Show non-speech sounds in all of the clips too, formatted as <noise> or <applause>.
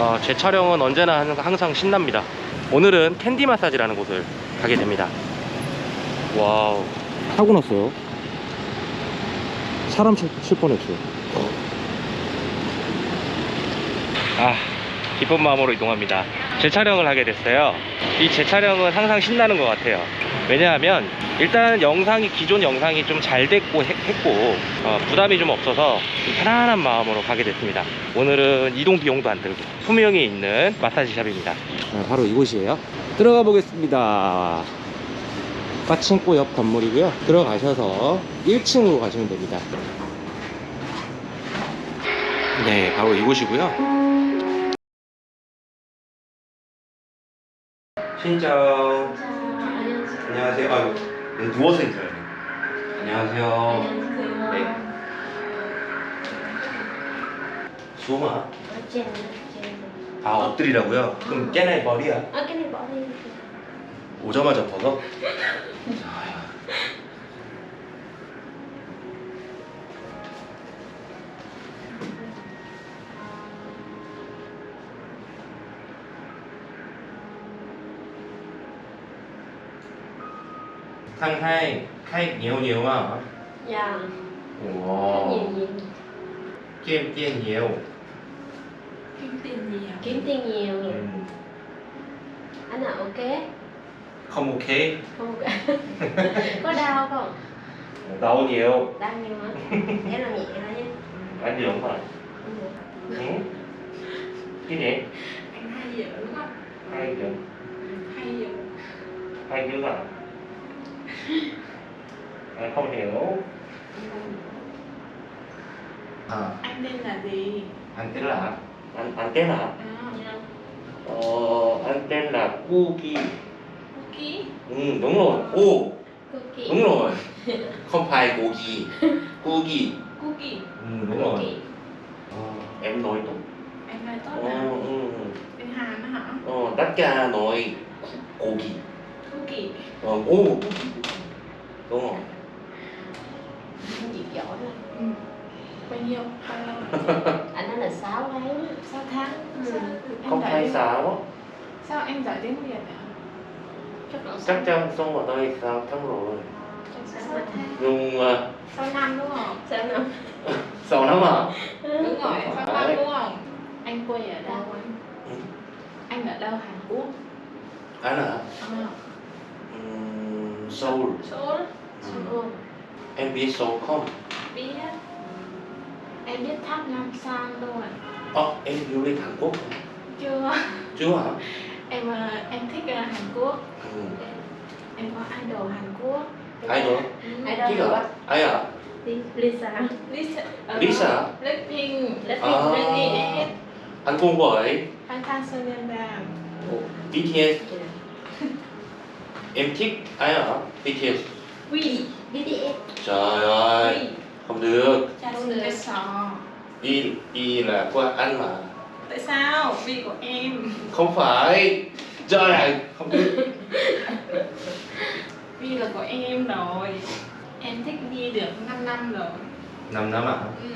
어, 제 촬영은 언제나 항상 신납니다. 오늘은 캔디 마사지라는 곳을 가게 됩니다. 와우. 타고 났어요. 사람 칠, 칠 뻔했어요. 아, 기쁜 마음으로 이동합니다. 재촬영을 하게 됐어요. 이 재촬영은 항상 신나는 것 같아요. 왜냐하면 일단 영상이 기존 영상이 좀 잘 됐고 했, 고 어, 부담이 좀 없어서 좀 편안한 마음으로 가게 됐습니다. 오늘은 이동 비용도 안 들고 소명이 있는 마사지 샵입니다. 바로 이곳이에요. 들어가 보겠습니다. 빠친코 옆 건물이고요. 들어가셔서 1층으로 가시면 됩니다. 네, 바로 이곳이고요. 신짜오. 안녕하세요. 아유, 네, 누워서 인사해요. 안녕하세요. 네. trên trên 아, 엎드리라고요? 그럼 깨나의 머리야. này bỏ đi 오자마자 벗어? Thằng hai khách nhiều nhiều à? dạ Wow. nhiều nhiều Kiếm tiền nhiều. Kiếm tiền à? kiếm tiền nhiều Ừ. anh nào ok Không ok. không ok <laughs> có đau không Đau nhiều. đau nhiều hả <laughs> em làm nhẹ thôi nha Anh gì không phải? Ừ. Cái gì? Anh hay đúng không? Hai chữ. Hay dở Hai chữ à? Anh không hiểu. À, Anh tên là gì? anh tên là anh anh tên là À, Dạ. ờ, anh tên là Cookie. Cookie Ừ, đúng rồi. Ô, cookie đúng rồi. Không phải Cookie. Cookie. Cookie Ừ, đúng rồi. cookie Ờ, em nói đúng. Anh nói tốt Ờ, à? ừ. Hàn đó hả? Ờ, tất cả nói Cookie. Cookie Ờ, ô, Cookie. Đúng rồi. anh chịu giỏi lắm Ừ Bao nhiêu? Bao lâu? <laughs> anh nói là 6 tháng 6 tháng Ừ. Không phải tiếng- sao em giỏi tiếng Việt ạ? chắc là Chắc chắn sống ở đây 6 tháng rồi. Sáu Nhưng uh, 6 năm đúng không? sao năm <laughs> 6 năm à? Đúng rồi, Không 6 phải. năm đúng không? Anh quê ở đâu anh? Ừ. Anh ở đâu Hàn Quốc? Anh à? À, Ừm, Seoul. Seoul Ừ. Em biết Seoul không? Biết Em biết tháp Nam San rồi Ờ, em du lịch Hàn Quốc không? Chưa Chưa hả? em ờ, em thích ờ, Hàn Quốc Ừ. em có idol Hàn Quốc Ai nữa? Ừ. ai Chứ rồi hả? Ai à? Lisa Lisa ờ, Lisa? Blackpink Blackpink, À. BTS Anh cùng với Phan Phan Sonyeonbam BTS. Em thích ai hả? BTS. Quy BTS Trời ơi, không được. Cái sò Đi đi là của anh mà. tại sao vì của em Không phải. Trời ơi, không được. <laughs> vì là của em rồi em thích đi được 5 năm rồi 5 năm à? ừ.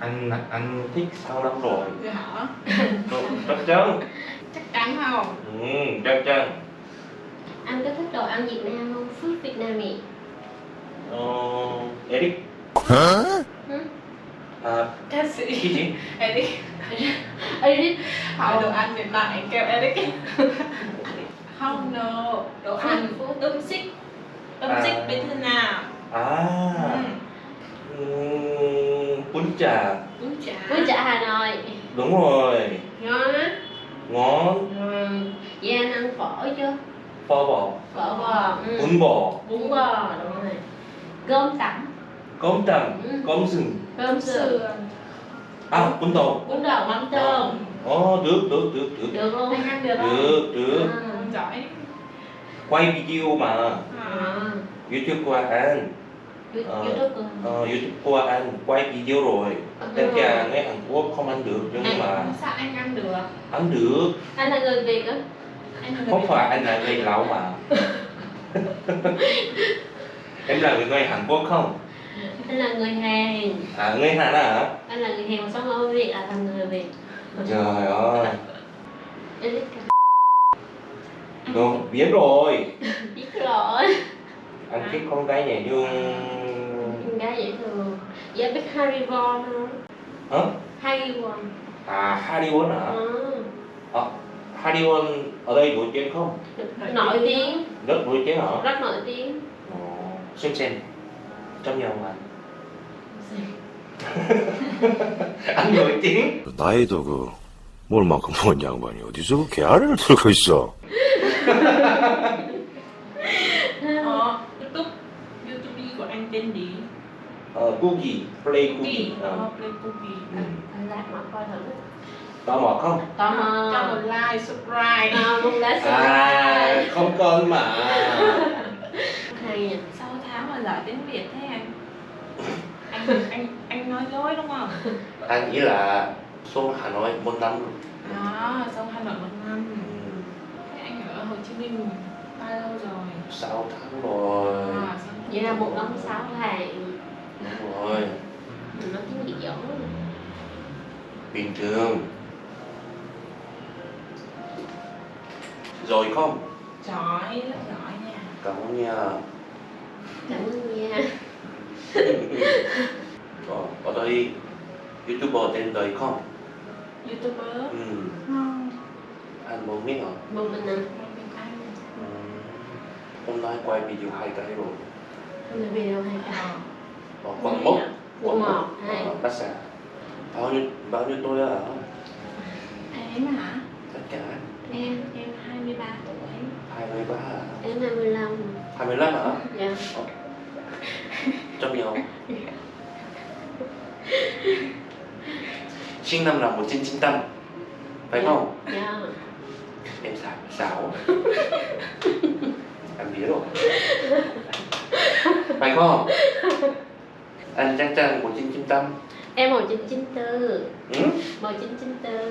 Anh anh thích 6 năm rồi. hả Chắc chắn. chắc chắn không Ừ, chắc chắn. Anh có thích đồ ăn Việt Nam không food Việt Nam nhỉ Ờ, Eric. Ừ. À, ca sĩ cái gì? Eric Eric hỏi đồ ăn Việt Nam anh kêu Eric không no đồ ăn âm xích âm À. xích bên thế nào À, ừ. ừm, bún chả. bún chả bún chả Hà Nội Đúng rồi. ngon á Ngon. ừ. vậy anh ăn phở chưa Phở bò. phở bò ừ. Bún bò. bún bò đúng rồi cơm tẩm Cơm tằm. Ừ. Cơm sừng. cơm sườn sườn À, bún tàu. bún đậu mắm tôm Ồ, được, được, được, được. được luôn anh ăn được không Được, được. Anh giỏi Quay video mà. à. À. YouTube của anh. You- Ờ. YouTube ừ. Ờ, YouTube của anh quay video rồi. Tất cả người Hàn Quốc không ăn được nhưng mà sao anh ăn được ăn được. anh là người Việt á Không phải anh là người Lào mà. em là người Hàn Quốc không? anh là người Hàn À, người Hàn à? anh là người Hàn mà sống ở Việt là thành người Việt Trời ơi Được, biết rồi <laughs> biết rồi Anh thích con gái nhẹ nhàng con gái dễ thương dạ biết Harry Von không Hả? Harry Von À, Hariwon hả? ừ. Ờ, Hariwon ở đây nổi tiếng không? nổi tiếng Rất nổi tiếng hả? rất nổi tiếng Ồ, xem xem Trong nhà ông anh <laughs> anh nổi tiếng 나이도 그, 뭘 만큼 먹은 양반이 어디서 그 개아리를 들고 있어. Ờ, YouTube YouTube của anh tên gì? Ờ, Cookie, Play Cookie Cookie, Ờ. ờ, Play Cookie. ừ. lát mà coi thử Tò mò không? tò Cho mò một like, subscribe. à, một lá À, subscribe không cần mà <laughs> hay nhỉ 6 tháng mà giỏi tiếng Việt thế anh? Anh anh anh nói dối đúng không? Anh nghĩ là xuống Hà Nội một năm À, xong Hà Nội một năm. Thế anh ở Hồ Chí Minh bao lâu rồi? 6 tháng rồi À, vậy là một năm sáu tháng Đúng rồi mình nói tiếng gì giỏi Bình thường Rồi không? Giỏi, rất giỏi nha. Cảm ơn nha cảm ơn nha <laughs> Ờ, ở đây YouTuber tên đời không? YouTuber. Ừ, Không, anh muốn biết hả? một mình nè không biết anh. Ừ. Hôm nay quay video hai cái rồi không là video hay cả Ờ. Ờ, quảng mốc một hai Ờ, Bát Xà Bao nhiêu, bao nhiêu tôi hả? Em hả? Tất cả Em, em 23 tuổi. 23 hả? em 25 25 hả? dạ Trong nhau Sinh năm là 1995 Phải không? dạ Em xảo, xảo Anh biết rồi Phải không? Anh chắc chắn 1995 em 1994 Ừ? 1994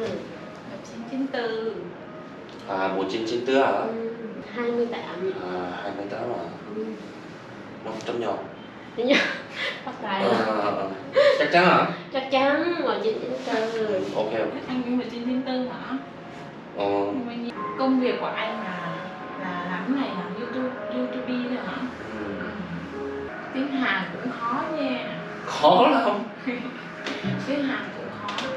Học sinh 94. À 1994 hả? ừ. 28 À 28 hả? ừ. Nó trong nhau Đúng nhá bắt tay rồi ờ. Chắc chắn hả? chắc chắn 1994 Ok ok Anh cũng 1994 hả? Ờ? Công việc của anh là là làm cái này hả? YouTube, YouTube thôi hả? ừ. Tiếng Hàn cũng khó nha. Khó lắm <laughs> Tiếng Hàn cũng khó.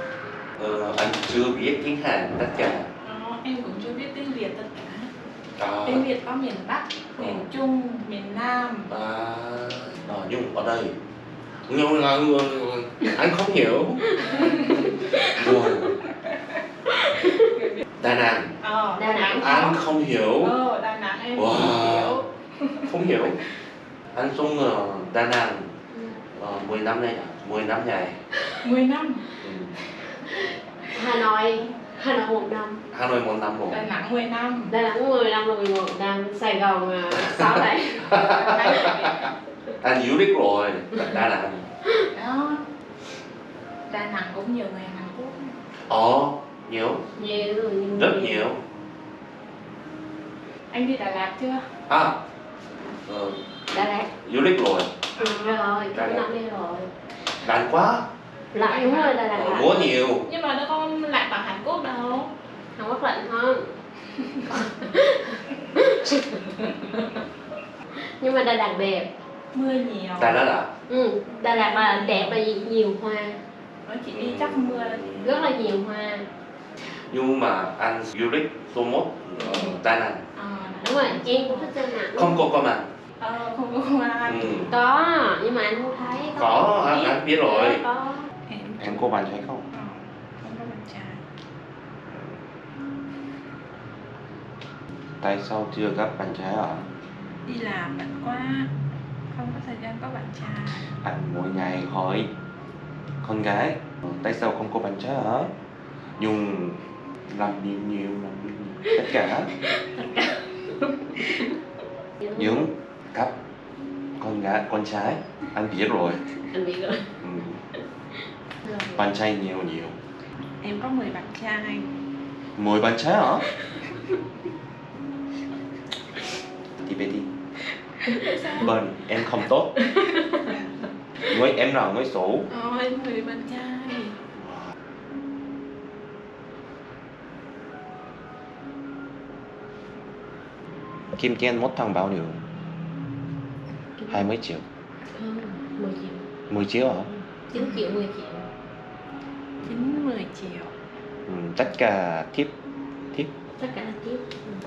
ờ, Anh chưa biết tiếng Hàn tất cả Đó, em cũng chưa biết tiếng Việt tất cả. à, Tiếng Việt có miền Bắc, miền Trung, miền Nam. à, à, Nhưng ở đây Nhưng là anh không hiểu <laughs> Rồi Đà Nẵng Ờ, Đà Nẵng Anh không hiểu Ờ, Đà Nẵng em Wow. cũng hiểu. Không hiểu Anh xuống ở Đà Nẵng Ừ. ờ, 10 năm nay à? 10 năm ngày 10 năm. ừ. Hà Nội Hà Nội một năm. Hà Nội một năm rồi Đà Nẵng 10 năm. Đà Nẵng 10 năm rồi 11 năm. Sài Gòn à, 6 tháng Anh du lịch rồi. Đà Nẵng. Đó. Đà Nẵng cũng nhiều người Hàn Quốc. Ồ, nhiều. Nhiều Rất nhiều. Anh đi Đà Lạt chưa? À. Ờ, Đà Lạt. Du lịch rồi. Ừ, rồi Đà cái Lạt. năm đi rồi. Lạnh quá. Lạnh đúng rồi Đà Lạt Múa nhiều. Nhưng mà nó không lạnh Hàn Quốc lạnh hơn nhưng mà Đà Lạt đẹp. Mưa nhiều. Đà Lạt à? Ừ, Đà Lạt là đẹp là nhiều hoa. Nó chỉ đi chắc mưa rất là nhiều hoa. Nhưng mà anh du lịch số 1 ở Đà Nẵng Ờ, đúng rồi em cũng thích Đà Nẵng Không có con à ờ, không có công an. ừ. có nhưng mà anh không thấy. Có, anh, anh biết rồi. có. Em có bạn không? ờ, không có bạn trai. Tại sao chưa gặp bạn trai à? Đi làm bận quá. Không có thời gian có bạn trai. Anh mỗi ngày hỏi con gái "Ờ, Tại sao không có bạn trai hả? Nhưng làm nhiều nhiều, làm nhiều nhiều Tất cả những gặp con gái con trai anh biết rồi anh biết rồi ừ. bạn trai nhiều nhiều Em có 10 bạn trai. mười bạn trai hả <laughs> Tibeti Bên em không tốt. Với em nào với số Ờ em người bạn trai. Kim Ken một thằng bao nhiêu? 20 triệu. Không, 10 triệu. 10 triệu hả? 9 triệu, 10 triệu. 9, 10 triệu. Ừ, Tất cả tiếp Tiếp Tất cả là tiếp ừ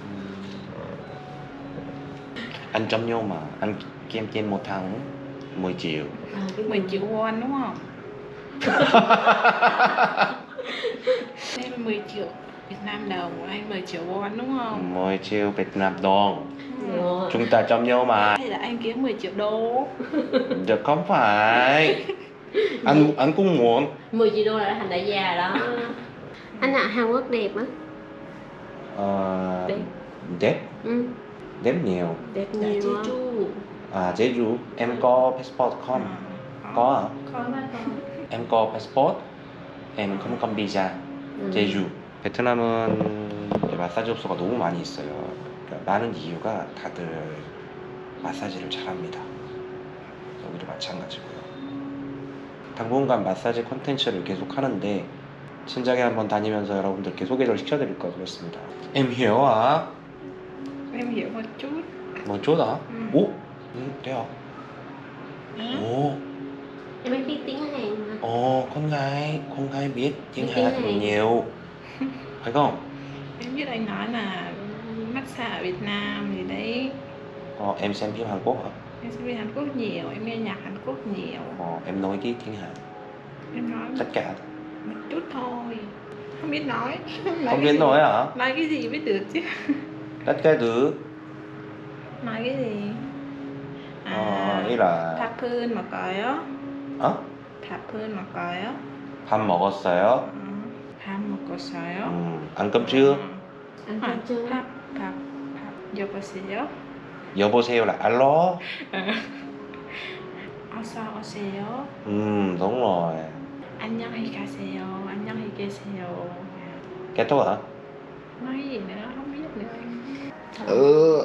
anh trong nhau mà anh Kim Chen một thằng 10 triệu. à, cái 10 triệu won đúng không? Đây là 10 triệu Việt Nam đồng anh 10 triệu won đúng không? 10 triệu Việt Nam đồng. rồi Chúng ta trong nhau mà. Hay là anh kiếm 10 triệu đô? <laughs> Được không phải. Anh anh cũng muốn. 10 triệu đô là thành đại gia đó <laughs> anh ạ Hàn Quốc đẹp á Ờ, Đẹp. đẹp ừ, đẹp nhiều. đẹp nhiều. Jeju À Jeju em có passport không? Có con Em có passport. em không có visa. 제주 베트남은 마사지 업소가 너무 많이 있어요. 그러니까 많은 이유가 다들 마사지를 잘합니다. 여기도 마찬가지고요. 당분간 마사지 콘텐츠를 계속 하는데 진작에 한번 다니면서 여러분들께 소개를 시켜드릴 걸 그랬습니다. Em hiểu à? Em hiểu một chút Một chút hả? Ừ. 오? Ừ, thế hả? Hả? Ồ, em biết tiếng Hàn mà ồ, con gái, con gái biết tiếng Biết Hàn nhiều. <laughs> Phải không? Em biết anh nói là massage ở Việt Nam gì đấy Ờ, em xem phim Hàn Quốc hả? Em sẽ biết Hàn Quốc nhiều, em nghe nhạc Hàn Quốc nhiều Ờ, em nói cái tiếng Hàn Em nói tất cả một chút thôi Không biết nói không biết nói hả Nói cái gì biết được chứ tất cả thứ Nói cái gì ờ, ý là 밥은 먹어요? 어? 밥은 먹어요? 밥 먹었어요 어, 밥 먹었어요? 음, cơm chưa ăn 아, chưa 밥, 밥, 밥 여보세요? 여보세요 alo 어서 오세요. ừ đúng rồi 안녕히 가세요. 안녕히 계세요. kết thúc hả Nói gì nữa không biết nữa anh. ừ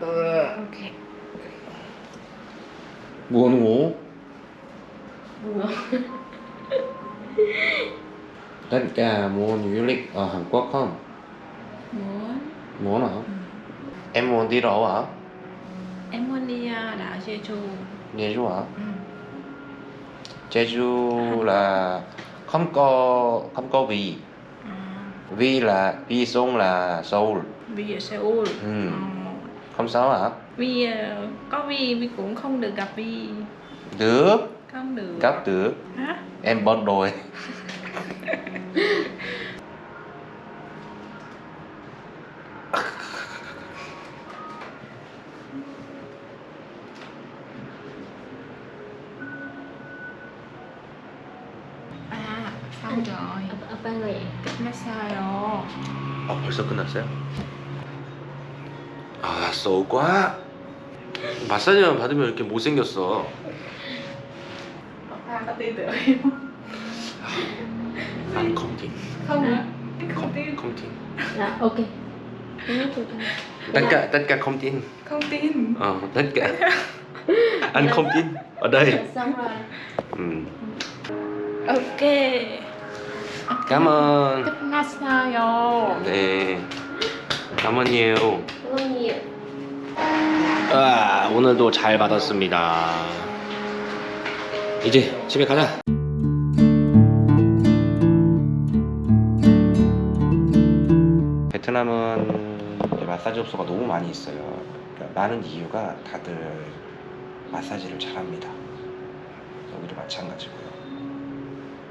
ừ Ok. buồn ngủ Ngon. <laughs> tất cả muốn du lịch ở Hàn Quốc không Muốn muốn hả em muốn đi đâu hả em muốn đi uh, đảo Jeju. Jeju hả Ừ. Jeju là không có không có vì Vì là vì sông là Seoul vì ở Seoul. Ừ. Ờ, không sao hả vì ờ, có vì vì cũng không được gặp vì được không được. gặp được Hả? em bớt đồi <laughs> 벌써 끝났어요? 아쏘 quá 마사지만 받으면 이렇게 못생겼어 em không? 안 컴팅. 컴팅 Không nói tôi tất cả tất cả không tin Không tin. ờ tất cả anh không tin ở đây xong rồi ừ. Ok. Massage rồi. 네. Nhiều 아, 오늘도 잘 받았습니다. 이제 집에 가자. 베트남은 마사지 업소가 너무 많이 있어요. 그러니까 많은 이유가 다들 마사지를 잘합니다. 여기도 마찬가지고요